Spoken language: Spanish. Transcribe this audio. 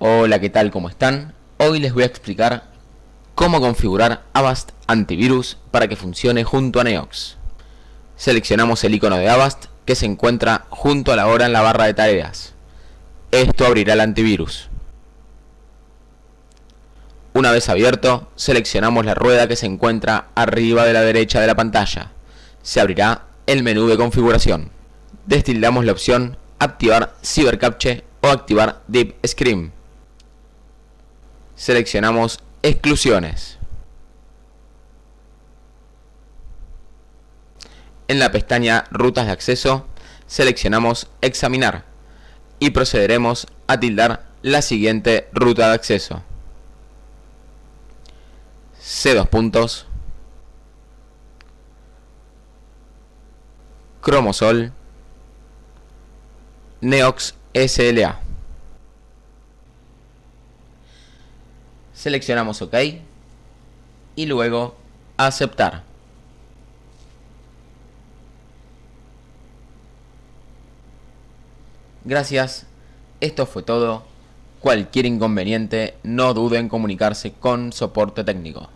Hola, ¿qué tal? ¿Cómo están? Hoy les voy a explicar cómo configurar Avast Antivirus para que funcione junto a Neox. Seleccionamos el icono de Avast que se encuentra junto a la hora en la barra de tareas. Esto abrirá el antivirus. Una vez abierto, seleccionamos la rueda que se encuentra arriba de la derecha de la pantalla. Se abrirá el menú de configuración. Destildamos la opción Activar CyberCapture o activar Deep Scream seleccionamos exclusiones. En la pestaña rutas de acceso seleccionamos examinar y procederemos a tildar la siguiente ruta de acceso. C dos puntos, Cromosol, Neox SLA. Seleccionamos OK y luego aceptar. Gracias, esto fue todo. Cualquier inconveniente, no duden en comunicarse con soporte técnico.